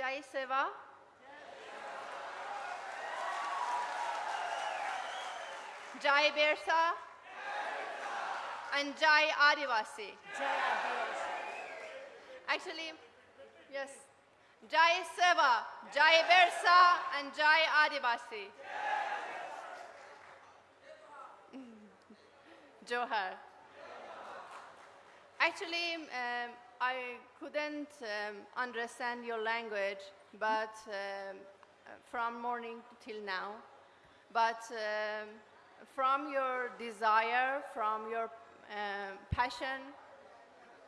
Jai Seva. Jai Bersa and Jai Adivasi. Jai Adivasi. Actually, yes. Jai Seva, Jai Bersa and Jai Adivasi. Johar. Actually, um, I couldn't um, understand your language, but um, uh, from morning till now. But um, from your desire, from your um passion,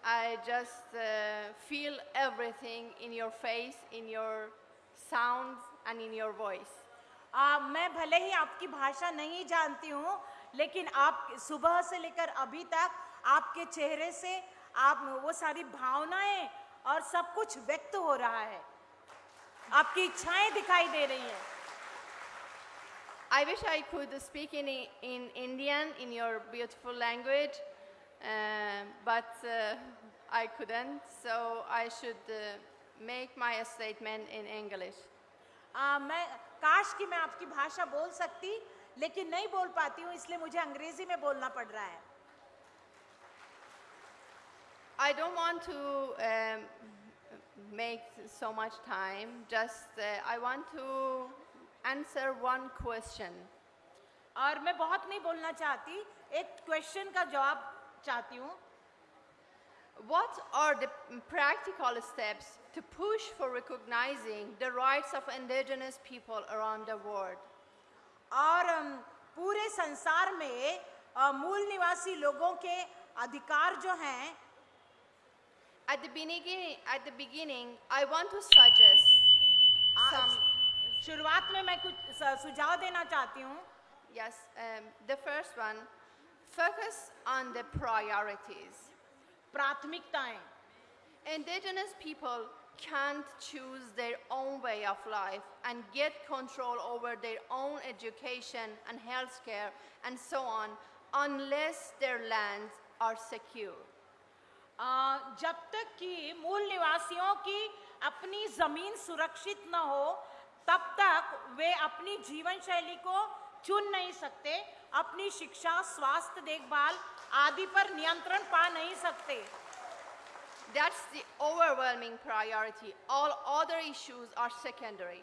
I just uh, feel everything in your face, in your sounds, and in your voice. आ, मैं भले ही आपकी भाषा नहीं जानती हूँ लेकिन आप सुबह से लेकर अभी तक आपके चेहरे से आप वो सारी भावनाएँ और सब कुछ व्यक्त हो रहा है। आपकी इच्छाएँ दिखाई दे रही हैं। I wish I could speak in in Indian in your beautiful language but I couldn't so I should make my statement in English मैं काश कि मैं आपकी भाषा बोल सकती लेकिन नहीं बोल पाती हूँ इसलिए मुझे अंग्रेज़ी में बोलना पड़ रहा है। I don't want to um, make so much time, just uh, I want to answer one question. और मैं बहुत नहीं बोलना चाहती एक क्वेश्चन का जवाब चाहती हूँ What are the practical steps to push for recognizing the rights of indigenous people around the world? और अम, पूरे संसार में अ, मूल निवासी लोगों के अधिकार जो हैं At the beginning, at the beginning, I want to suggest uh, some. शुरुआत में मैं कुछ स- सुझाव देना चाहती हूँ Yes, um, the first one, focus on the priorities. प्राथमिकताएं Indigenous people can't choose their own way of life and get control over their own education and healthcare and so on unless their lands are secure. जब तक कि मूल निवासियों की अपनी ज़मीन सुरक्षित न हो तब तक वे अपनी जीवन शैली को चुन नहीं सकते अपनी शिक्षा स्वास्थ्य देखभाल आदि पर नियंत्रण पा नहीं सकते That's the overwhelming priority. All other issues are secondary.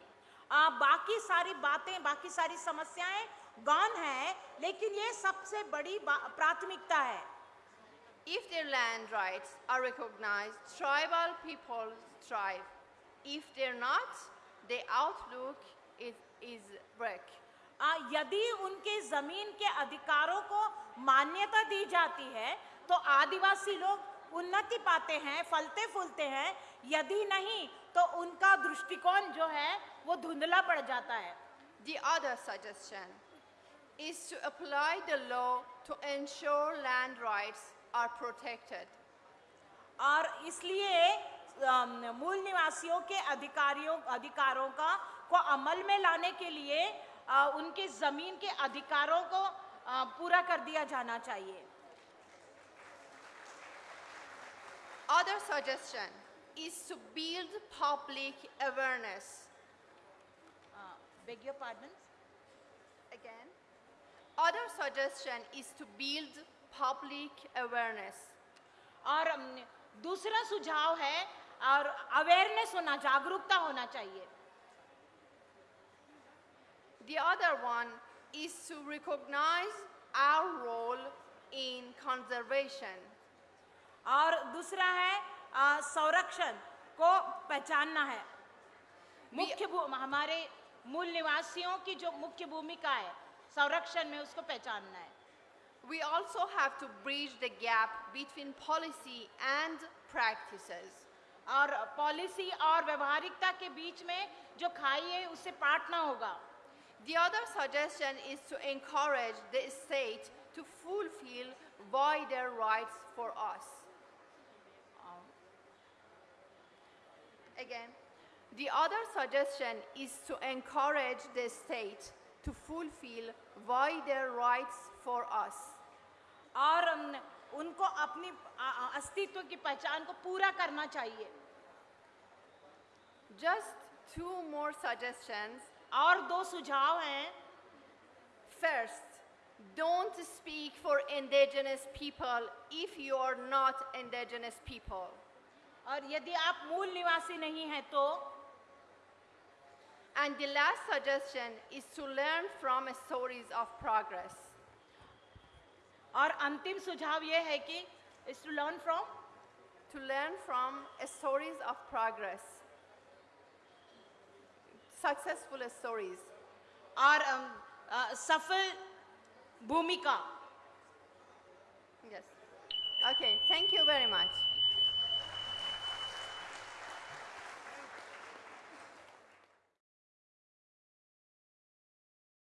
आ, बाकी सारी बातें बाकी सारी समस्याएँ गौन है लेकिन ये सबसे बड़ी प्राथमिकता है If their land rights are recognized, tribal people thrive. If they're not, the outlook is, is wreck. आ, यदि उनके ज़मीन के अधिकारों को मान्यता दी जाती है तो आदिवासी लोग उन्नति पाते हैं फलते फूलते हैं यदि नहीं तो उनका दृष्टिकोण जो है वो धुंधला पड़ जाता है The other suggestion is to apply the law to ensure land rights are protected. और इसलिए मूल निवासियों के अधिकारियों अधिकारों का को अमल में लाने के लिए अ, उनके ज़मीन के अधिकारों को अ, पूरा कर दिया जाना चाहिए Other suggestion is to build public awareness. Beg your pardon Again. Other suggestion is to build public awareness. और दूसरा सुझाव है और अवेयरनेस होना जागरूकता होना चाहिए The other one is to recognize our role in conservation. और दूसरा है संरक्षण को पहचानना है मुख्य हमारे मूल निवासियों की जो मुख्य भूमिका है संरक्षण में उसको पहचानना है We also have to bridge the gap between policy and practices. और पॉलिसी और व्यवहारिकता के बीच में जो खाई है उससे पाटना होगा The other suggestion is to encourage the state to fulfill wider rights for us. Again, the other suggestion is to encourage the state to fulfill wider rights for us और उनको अपनी अस्तित्व की पहचान को पूरा करना चाहिए। जस्ट थ्रू मोर सजेशन और दो सुझाव हैं। First don't speak for indigenous people if you are not indigenous people और यदि आप मूल निवासी नहीं हैं तो? And the last suggestion is to learn from stories of progress और अंतिम सुझाव ये है कि is to learn from to learn from stories of progress successful stories और um, uh, सफल भूमिका। Yes okay thank you very much